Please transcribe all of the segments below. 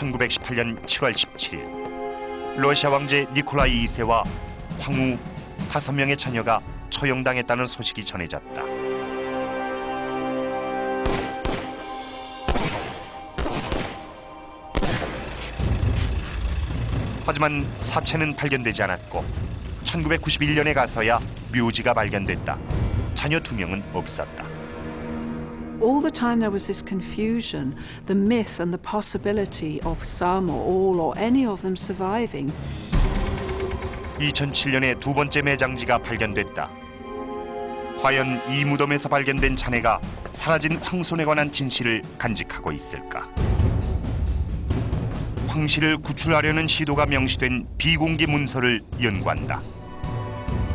1918년 7월 17일 러시아 왕제 니콜라이 2세와 황후 다섯 명의 자녀가 처형당했다는 소식이 전해졌다. 하지만 사체는 발견되지 않았고 1991년에 가서야 묘지가 발견됐다. 자녀 두 명은 없었다. All the time there was this confusion, the myth and the possibility of some or all or any of them surviving. 2007년에 두 번째 매장지가 발견됐다. 과연 이 무덤에서 발견된 잔해가 사라진 황손에 관한 진실을 간직하고 있을까? 황 씨를 구출하려는 시도가 명시된 비공개 문서를 연구한다.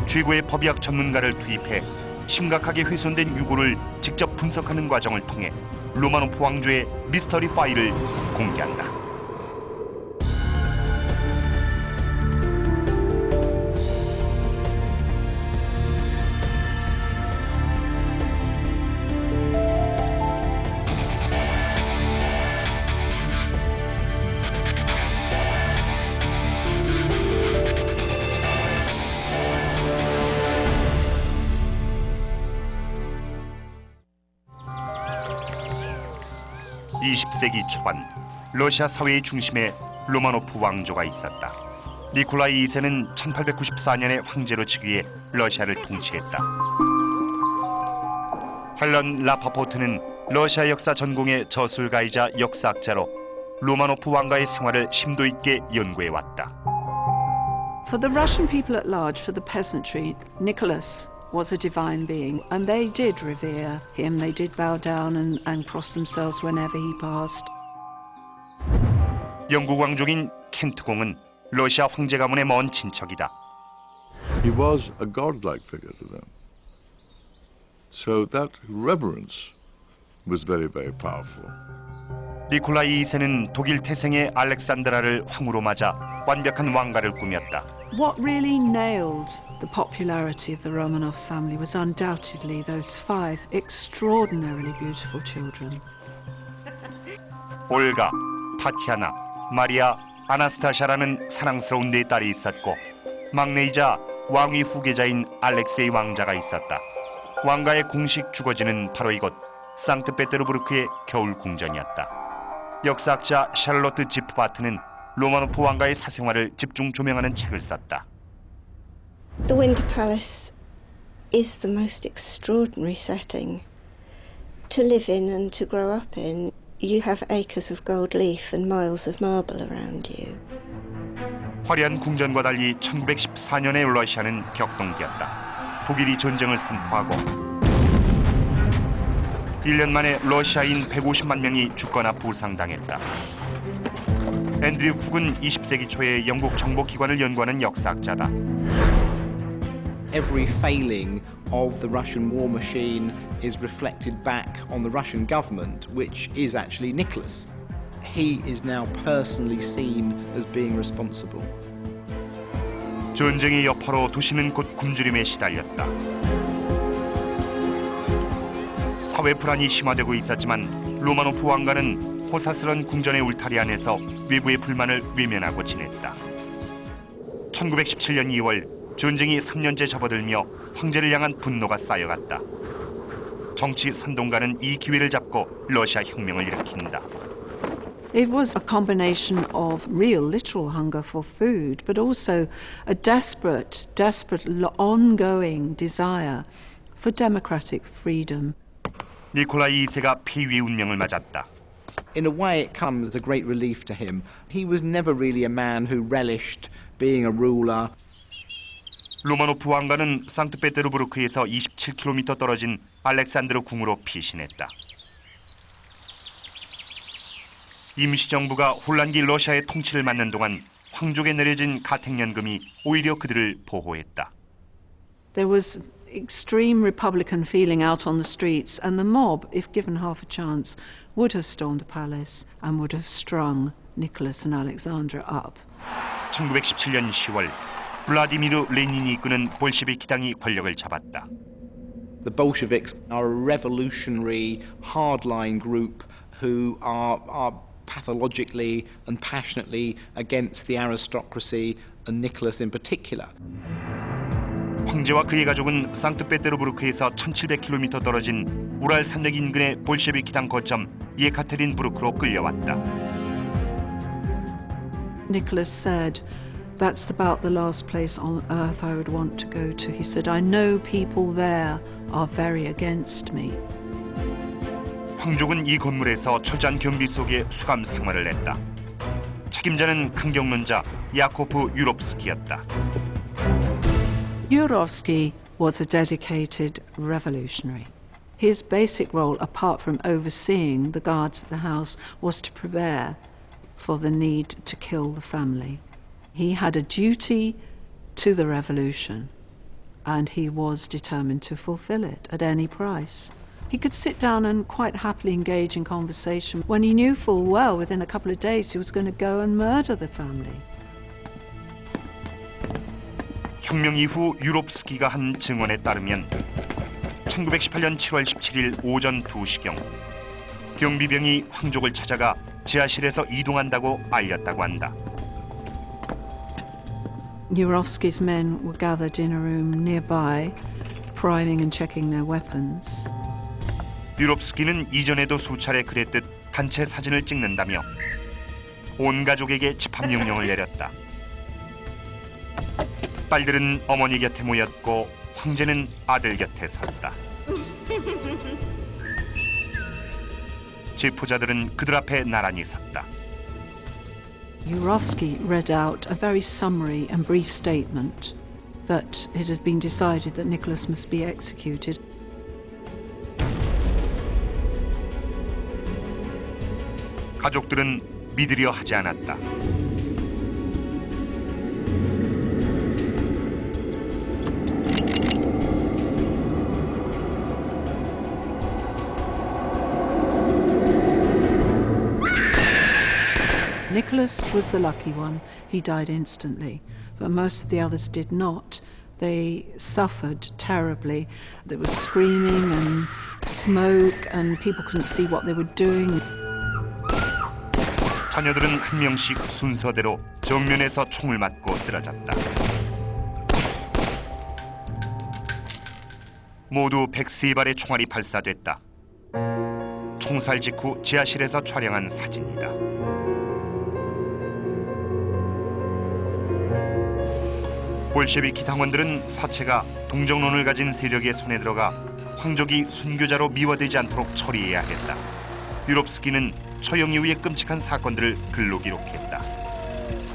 최고의 법의학 전문가를 투입해 심각하게 훼손된 유고를 직접 분석하는 과정을 통해 로마노프 왕조의 미스터리 파일을 공개한다. 이십 세기 초반 러시아 사회의 중심에 로마노프 왕조가 있었다. 니콜라이 2세는 1894년에 황제로 즉위해 러시아를 통치했다. 헬런 라파포트는 러시아 역사 전공의 저술가이자 역사학자로 로마노프 왕가의 생활을 심도 있게 연구해 왔다. For the Russian people at large, for the peasantry, Nicholas was a divine being, and they did revere him. They did bow down and, and cross themselves whenever he passed. 영국 왕족인 켄트 공은 러시아 황제 가문의 먼 친척이다. He was a godlike figure to them. So that reverence was very, very powerful. 니콜라이 2세는 독일 태생의 알렉산드라를 황후로 맞아 완벽한 왕가를 꾸몄다. What really nailed the popularity of the Romanov family was undoubtedly those five extraordinarily beautiful children. 올가, 타티아나, 마리아, 아나스타샤라는 사랑스러운 네 딸이 있었고 막내이자 왕위 후계자인 알렉세이 왕자가 있었다. 왕가의 공식 주거지는 바로 이곳 상트페테르부르크의 겨울 궁전이었다. 역사학자 샬롯트 지프바트는 로마노프 왕가의 사생활을 집중 조명하는 책을 썼다. The Winter Palace is the most extraordinary setting to live in and to grow up in. You have acres of gold leaf and miles of marble around you. 화려한 궁전과 달리 1914년의 러시아는 격동기였다. 독일이 전쟁을 선포하고 1년 만에 러시아인 150만 명이 죽거나 부상당했다. 앤드류 쿡은 20세기 초에 영국 정보기관을 연구하는 역사학자다. every failing of the Russian war machine is reflected back on the Russian government, which is actually Nicholas. He is now personally seen as being responsible. 전쟁의 여파로 도시는 곧 굶주림에 시달렸다. 사회 불안이 심화되고 있었지만 로마노프 왕가는 호사스런 궁전의 울타리 안에서 외부의 불만을 외면하고 지냈다. 1917년 2월 전쟁이 3년째 접어들며 황제를 향한 분노가 쌓여갔다. 정치 선동가는 이 기회를 잡고 러시아 혁명을 일으킨다. It was a combination of real, literal hunger for food, but also a desperate, desperate, ongoing desire for democratic freedom. 니콜라이 2세가 폐위의 운명을 맞았다. In a way, it comes as a great relief to him. He was never really a man who relished being a ruler. 로마노프 왕가는 상트페테르부르크에서 27km 떨어진 알렉산드르 궁으로 피신했다. 임시정부가 혼란기 러시아의 통치를 맡는 동안 황족에 내려진 가택연금이 오히려 그들을 보호했다. There was extreme Republican feeling out on the streets, and the mob, if given half a chance, would have stormed the palace and would have strung Nicholas and Alexandra up. 1917년 10월 블라디미르 레닌이 이끄는 볼시비키 당이 권력을 잡았다. The Bolsheviks are a revolutionary, hardline group who are, are pathologically and passionately against the aristocracy and Nicholas in particular. 황제와 그의 가족은 상트페테르부르크에서 1700km 떨어진 우랄 산맥 인근의 볼셰비키 당 거점 예카테린부르크로 끌려왔다. Nicholas said, That's about the last place on earth I would want to go to. He said, I know people there are very against me. 황족은 이 건물에서 철저한 경비 속에 수감 생활을 했다. 책임자는 강경론자 야코프 유롭스키였다. Yurovsky was a dedicated revolutionary. His basic role, apart from overseeing the guards at the house, was to prepare for the need to kill the family. He had a duty to the revolution, and he was determined to fulfill it at any price. He could sit down and quite happily engage in conversation when he knew full well within a couple of days he was going to go and murder the family. 혁명 이후 유롭스키가 한 증언에 따르면 1918년 7월 17일 오전 2시경 경비병이 황족을 찾아가 지하실에서 이동한다고 알렸다고 한다. Yurovsky's men were gathered in a room nearby, priming and checking their weapons. 유롭스키는 이전에도 수차례 그랬듯 단체 사진을 찍는다며 온 가족에게 집합 명령을 내렸다. 딸들은 어머니 곁에 모였고 황제는 아들 곁에 섰다. 제포자들은 그들 앞에 나란히 섰다. Yurovsky read out a very summary and brief statement that it had been decided that Nicholas must be executed. 가족들은 믿으려 하지 않았다. Nicholas was the lucky one. He died instantly, but most of the others did not. They suffered terribly. There was screaming and smoke, and people couldn't see what they were doing. 자녀들은 한 명씩 순서대로 정면에서 총을 맞고 쓰러졌다. 모두 103발의 총알이 발사됐다. 총살 직후 지하실에서 촬영한 사진이다. 볼셰비키 당원들은 사체가 동정론을 가진 세력의 손에 들어가 황족이 순교자로 미화되지 않도록 처리해야 했다. 유럽 스키는 처형 이후의 끔찍한 사건들을 글로 기록했다.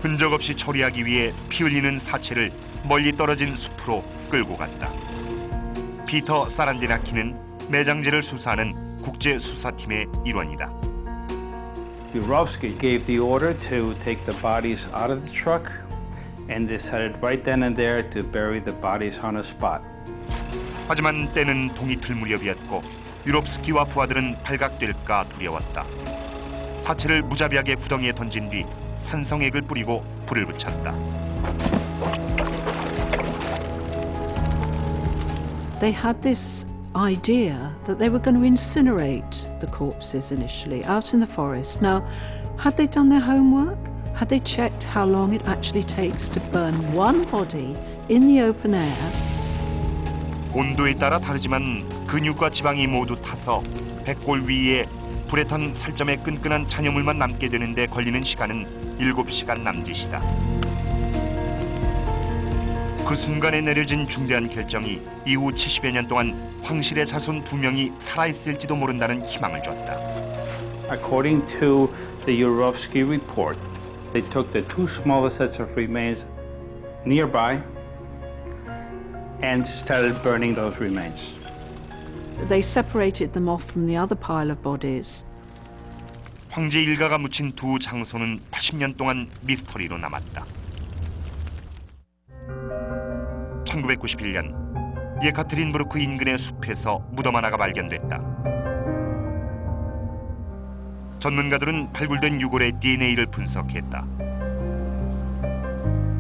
흔적 없이 처리하기 위해 피 흘리는 사체를 멀리 떨어진 숲으로 끌고 갔다. 피터 사란디나키는 매장지를 수사하는 국제 수사팀의 일원이다. Yurovsky gave the order to take the bodies out of the truck and decided right then and there to bury the bodies on a spot. 하지만 때는 동이 틀 무렵이었고 유롭스키와 부하들은 발각될까 두려웠다. 사체를 무자비하게 구덩이에 던진 뒤 산성액을 뿌리고 불을 붙였다. They had this idea that they were going to incinerate the corpses initially out in the forest. Now, had they done their homework? Had they checked how long it actually takes to burn one body in the open air? 온도에 따라 다르지만 근육과 지방이 모두 타서 백골 위에 불에 탄 살점에 끈끈한 잔여물만 남게 되는데 걸리는 시간은 7시간 남짓이다. 그 순간에 내려진 중대한 결정이 이후 70여 년 동안 황실의 자손 두 명이 살아있을지도 모른다는 희망을 줬다. According to the Yurovsky report, they took the two smallest sets of remains nearby and started burning those remains. They separated them off from the other pile of bodies. 황제 일가가 묻힌 두 장소는 80년 동안 미스터리로 남았다. 1991년 예카트린부르크 인근의 숲에서 무덤 하나가 발견됐다. 전문가들은 발굴된 유골의 DNA를 분석했다.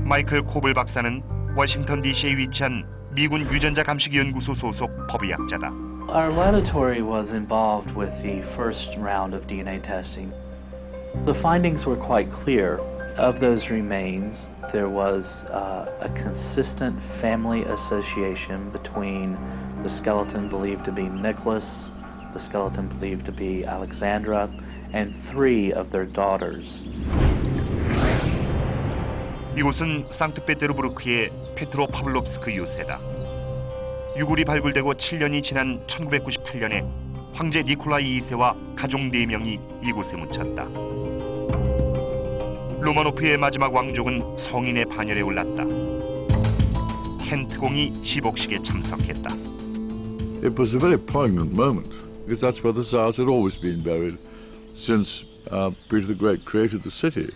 마이클 코블 박사는 워싱턴 DC에 위치한 미군 유전자 감식 연구소 소속 법의학자다. Our laboratory was involved with the first round of DNA testing. The findings were quite clear. Of those remains, there was uh, a consistent family association between the skeleton believed to be Nicholas, the skeleton believed to be Alexandra, and three of their daughters. 이곳은 상트페테르부르크의 페트로 파블롭스크 요새다. 유골이 발굴되고 7년이 지난 1998년에 황제 니콜라이 2세와 가족 4명이 이곳에 묻혔다. 로마노프의 마지막 왕족은 성인의 반열에 올랐다. 켄트공이 시복식에 참석했다. It was a very poignant moment because that's where the Tsars had always been buried since uh, Peter the Great created the city.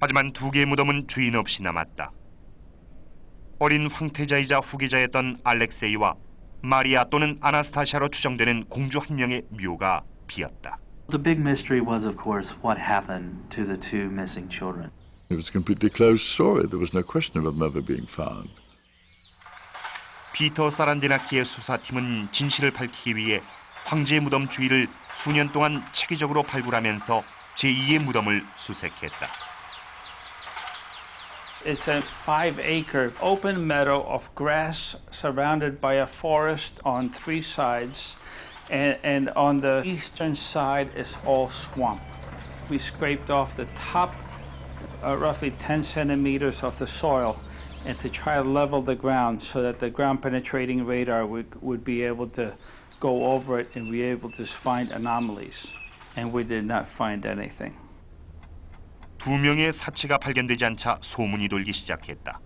하지만 두 개의 무덤은 주인 없이 남았다. 어린 황태자이자 후계자였던 알렉세이와 마리아 또는 아나스타샤로 추정되는 공주 한 명의 묘가 비었다. The big mystery was, of course, what happened to the two missing children. It was a completely closed story. There was no question of them ever being found. 피터 사란디나키의 수사팀은 진실을 밝히기 위해 황제의 무덤 주위를 수년 동안 체계적으로 발굴하면서 제2의 무덤을 수색했다. It's a five acre open meadow of grass surrounded by a forest on three sides. And, and on the eastern side is all swamp. We scraped off the top, uh, roughly 10 centimeters of the soil, and to try to level the ground so that the ground penetrating radar would, would be able to go over it and be able to find anomalies. And we did not find anything. 두 명의 사체가 발견되지 않자 소문이 돌기 시작했다.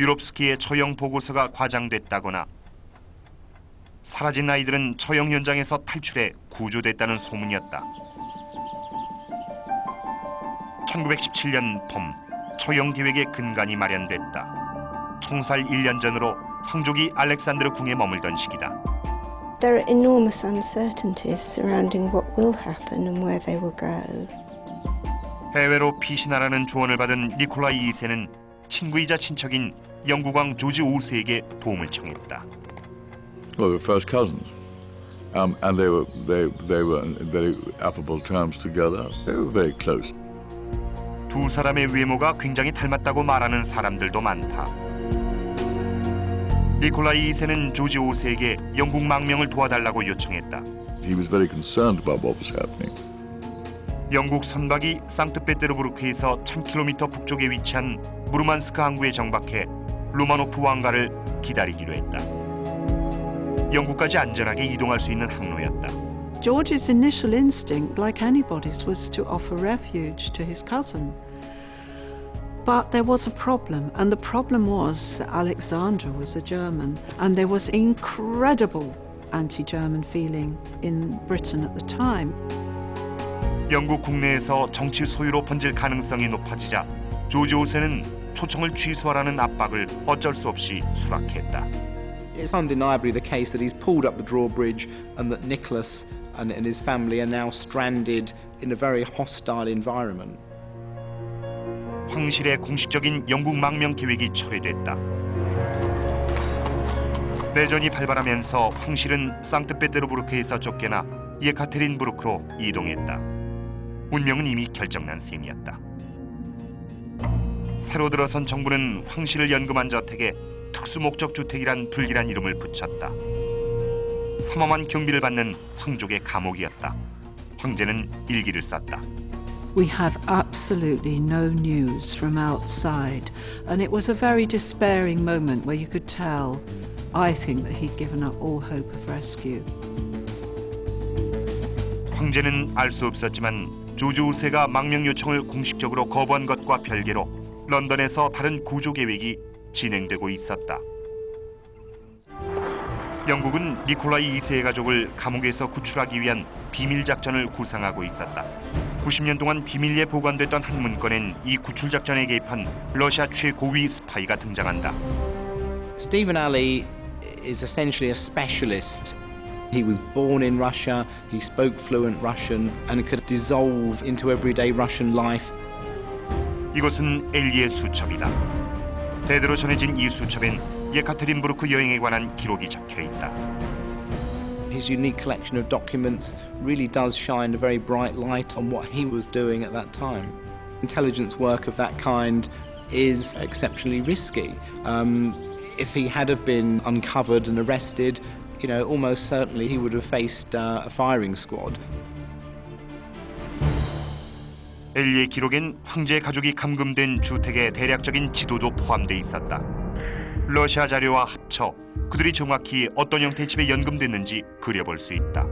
유럽스키의 처형 보고서가 과장됐다거나 사라진 아이들은 처형 현장에서 탈출해 구조됐다는 소문이었다. 1917년 봄 처형 계획의 근간이 마련됐다. 총살 1년 전으로 황족이 알렉산드르 궁에 머물던 시기다. There are enormous uncertainties surrounding what will happen and where they will go. 해외로 피신하라는 조언을 받은 니콜라이 2세는 친구이자 친척인 영국왕 조지 5세에게 도움을 청했다. Well, they were first cousins, um, and they were they they were in very affable terms together. They were very close. 두 사람의 외모가 굉장히 닮았다고 말하는 사람들도 많다. 니콜라이 2세는 조지 5세에게 영국 망명을 도와달라고 요청했다. He was very concerned about what was happening. 영국 선박이 상트페테르부르크에서 1000km 북쪽에 위치한 무르만스크 항구에 정박해 로마노프 왕가를 기다리기로 했다. 영국까지 안전하게 이동할 수 있는 항로였다. George's initial instinct, like anybody's, was to offer refuge to his cousin. But there was a problem, and the problem was that Alexander was a German, and there was incredible anti German feeling in Britain at the time. 영국 국내에서 정치 소유로 번질 가능성이 높아지자 조지 5세는 초청을 취소하라는 압박을 어쩔 수 없이 수락했다. It's undeniably the case that he's pulled up the drawbridge and that Nicholas and, and his family are now stranded in a very hostile environment. 황실의 공식적인 영국 망명 계획이 철회됐다. 내전이 발발하면서 황실은 상트페테르부르크에서 쫓겨나 예카테린부르크로 이동했다. 운명은 이미 결정난 셈이었다. 새로 들어선 정부는 황실을 연금한 저택에 특수목적 주택이란 불길한 이름을 붙였다. 삼엄한 경비를 받는 황족의 감옥이었다. 황제는 일기를 썼다. We have absolutely no news from outside, and it was a very despairing moment where you could tell, I think, that he'd given up all hope of rescue. 황제는 알 수 없었지만 조지 5세가 망명 요청을 공식적으로 거부한 것과 별개로 런던에서 다른 구조 계획이 진행되고 있었다. 영국은 니콜라이 2세의 가족을 감옥에서 구출하기 위한 비밀 작전을 구상하고 있었다. 90년 동안 비밀리에 보관됐던 한 문건엔 이 구출 작전에 개입한 러시아 최고위 스파이가 등장한다. Stephen Alley is essentially a specialist. He was born in Russia, he spoke fluent Russian and could dissolve into everyday Russian life. 이곳은 엘리의 수첩이다. 대대로 전해진 이 수첩엔 예카테린부르크 여행에 관한 기록이 적혀 있다. His unique collection of documents really does shine a very bright light on what he was doing at that time. Intelligence work of that kind is exceptionally risky. Um, if he had have been uncovered and arrested, you know, almost certainly he would have faced uh, a firing squad. 엘리의 기록엔 황제 가족이 감금된 주택의 대략적인 지도도 포함돼 있었다. 러시아 자료와 합쳐 그들이 정확히 어떤 형태의 집에 연금됐는지 그려볼 수 있다.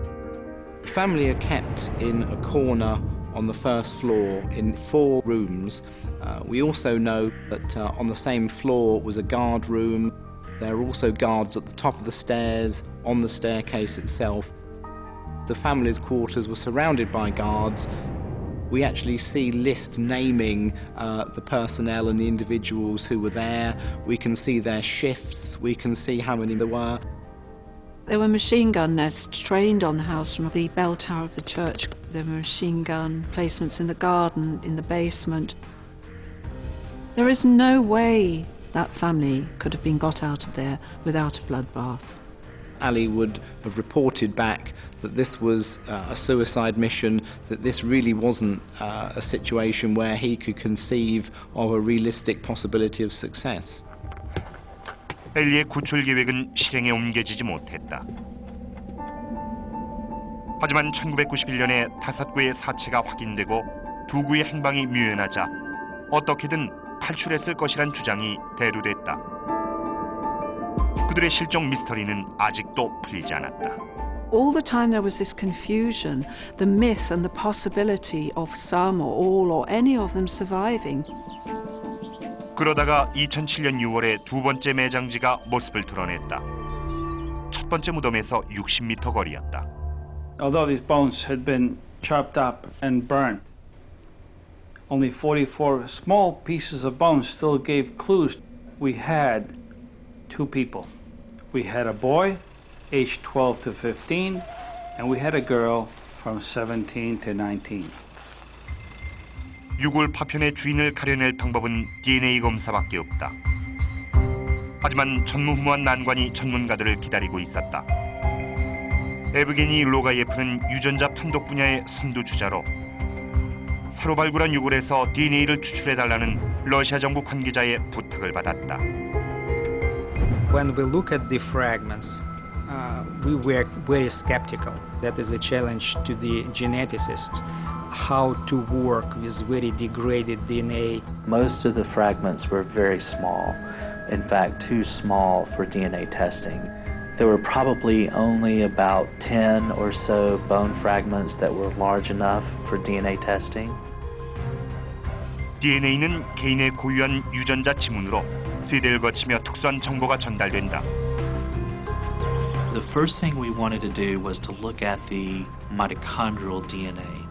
The family are kept in a corner on the first floor in four rooms. Uh, we also know that uh, on the same floor was a guard room. There are also guards at the top of the stairs, on the staircase itself. The family's quarters were surrounded by guards. we actually see lists naming uh, the personnel and the individuals who were there. We can see their shifts. We can see how many there were. There were machine gun nests trained on the house from the bell tower of the church. There were machine gun placements in the garden, in the basement. There is no way that family could have been got out of there without a bloodbath. Ali would have reported back that this was uh, a suicide mission, that this really wasn't uh, a situation where he could conceive of a realistic possibility of success. 엘리의 구출 계획은 실행에 옮겨지지 못했다. 하지만 1991년에 다섯 구의 사체가 확인되고 두 구의 행방이 묘연하자 어떻게든 탈출했을 것이란 주장이 대두됐다. 그들의 실종 미스터리는 아직도 풀리지 않았다. All the time there was this confusion, the myth and the possibility of some or all or any of them surviving. 그러다가 2007년 6월에 두 번째 매장지가 모습을 드러냈다. 첫 번째 무덤에서 60m 거리였다. Although these bones had been chopped up and burnt, only 44 small pieces of bones still gave clues. We had two people. We had a boy, aged 12 to 15, and we had a girl from 17 to 19. 유골 파편의 주인을 가려낼 방법은 DNA 검사밖에 없다. 하지만 전무후무한 난관이 전문가들을 기다리고 있었다. 에브게니 로가예프는 유전자 판독 분야의 선두주자로 새로 발굴한 유골에서 DNA를 추출해달라는 러시아 정부 관계자의 부탁을 받았다. When we look at the fragments, uh, we were very skeptical. That is a challenge to the geneticists. How to work with very degraded DNA. Most of the fragments were very small, in fact, too small for DNA testing. There were probably only about 10 or so bone fragments that were large enough for DNA testing. DNA는 개인의 고유한 유전자 지문으로 세대를 거치며 특수한 정보가 전달된다. The first thing we wanted to do was to look at the mitochondrial DNA.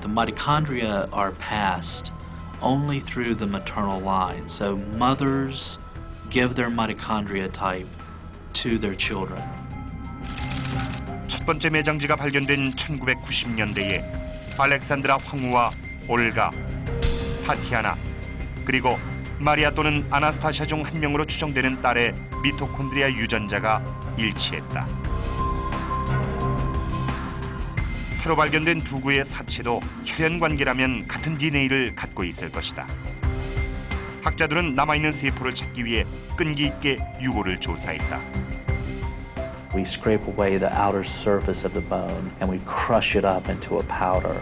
The mitochondria are passed only through the maternal line. So mothers give their mitochondria type to their children. 첫 번째 매장지가 발견된 1990년대에 알렉산드라 황후와 올가, 타티아나 그리고 마리아 또는 아나스타샤 중 한 명으로 추정되는 딸의 미토콘드리아 유전자가 일치했다. 새로 발견된 두 구의 사체도 혈연 관계라면 같은 DNA를 갖고 있을 것이다. 학자들은 남아있는 세포를 찾기 위해 끈기 있게 유골을 조사했다. We scrape away the outer surface of the bone and we crush it up into a powder.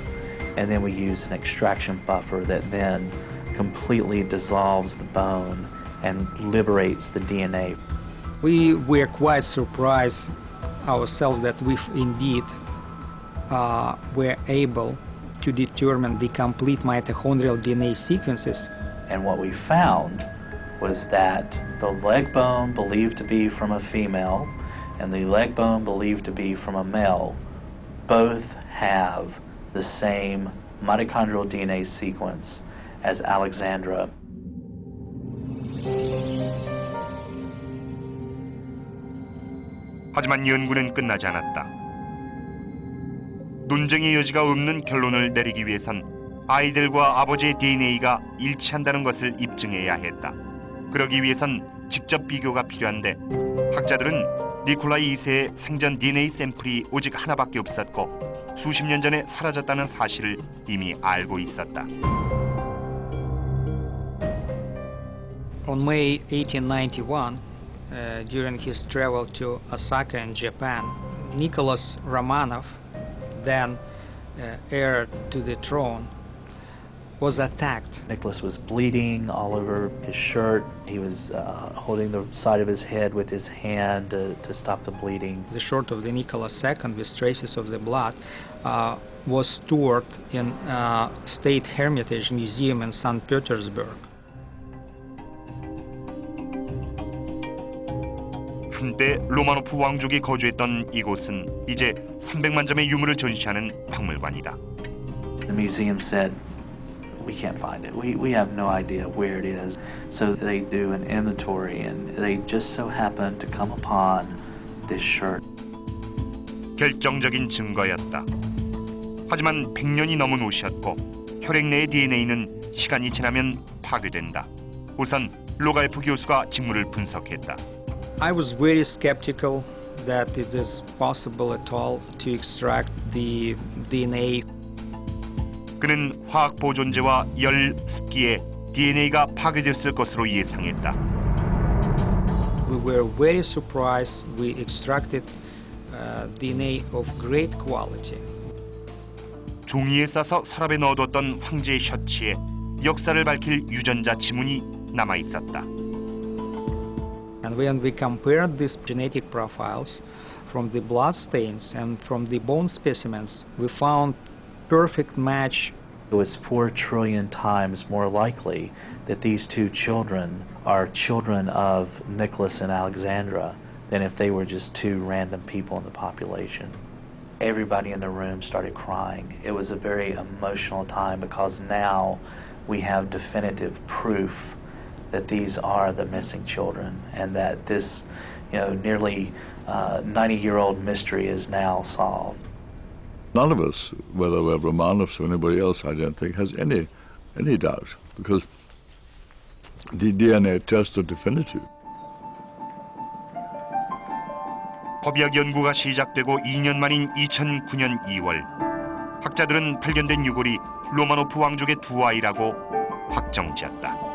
And then we use an extraction buffer that then completely dissolves the bone and liberates the DNA. We were quite surprised ourselves that we indeed uh, were able to determine the complete mitochondrial DNA sequences. And what we found was that the leg bone believed to be from a female and the leg bone believed to be from a male both have the same mitochondrial DNA sequence as Alexandra. 하지만 연구는 끝나지 않았다. 논쟁의 여지가 없는 결론을 내리기 위해선 아이들과 아버지의 DNA가 일치한다는 것을 입증해야 했다. 그러기 위해선 직접 비교가 필요한데 학자들은 니콜라이 2세의 생전 DNA 샘플이 오직 하나밖에 없었고 수십 년 전에 사라졌다는 사실을 이미 알고 있었다. On May 1891, uh, during his travel to Osaka in Japan, Nicholas Romanov, then uh, heir to the throne, was attacked. Nicholas was bleeding all over his shirt. He was uh, holding the side of his head with his hand to, to stop the bleeding. The shirt of the Nicholas II with traces of the blood uh, was stored in uh, State Hermitage Museum in St. Petersburg. 한때 로마노프 왕족이 거주했던 이곳은 이제 300만 점의 유물을 전시하는 박물관이다. The museum said, we can't find it. We, we have no idea where it is. So they do an inventory and they just so happen to come upon this shirt. 결정적인 증거였다. 하지만 100년이 넘은 옷이었고 혈액 내의 DNA는 시간이 지나면 파괴된다. 우선 로갈프 교수가 직물을 분석했다. I was very skeptical that it is possible at all to extract the DNA 그는 화학 보존제와 열 습기에 DNA가 파괴됐을 것으로 예상했다. We were very surprised. We extracted uh, DNA of great quality. 종이에 싸서 서랍에 넣어뒀던 황제의 셔츠에 역사를 밝힐 유전자 지문이 남아 있었다. And when we compared these genetic profiles from the blood stains and from the bone specimens, we found perfect match. It was four trillion times more likely that these two children are children of Nicholas and Alexandra than if they were just two random people in the population. Everybody in the room started crying. It was a very emotional time because now we have definitive proof that these are the missing children and that this, you know, nearly 90-year-old mystery is now solved. None of us, whether we're Romanovs or anybody else, I don't think, has any, any doubt because the DNA tests are definitive. 법의학 연구가 시작되고 2년 만인 2009년 2월 학자들은 발견된 유골이 로마노프 왕족의 두 아이라고 확정지었다.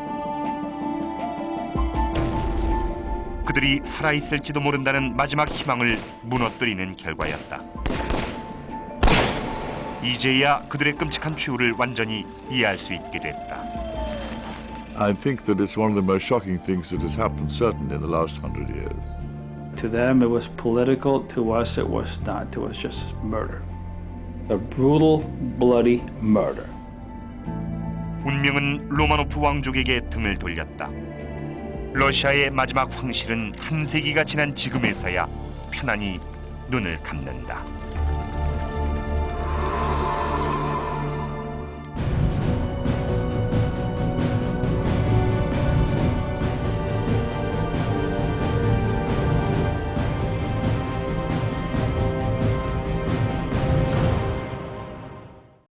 그들이 살아있을지도 모른다는 마지막 희망을 무너뜨리는 결과였다. 이제야 그들의 끔찍한 최후를 완전히 이해할 수 있게 됐다. I think that it's one of the most shocking things that has happened, certainly in the last hundred years. To them, it was political. To us, it was not. It was just murder. A brutal, bloody murder. 운명은 로마노프 왕족에게 등을 돌렸다. 러시아의 마지막 황실은 한 세기가 지난 지금에서야 편안히 눈을 감는다.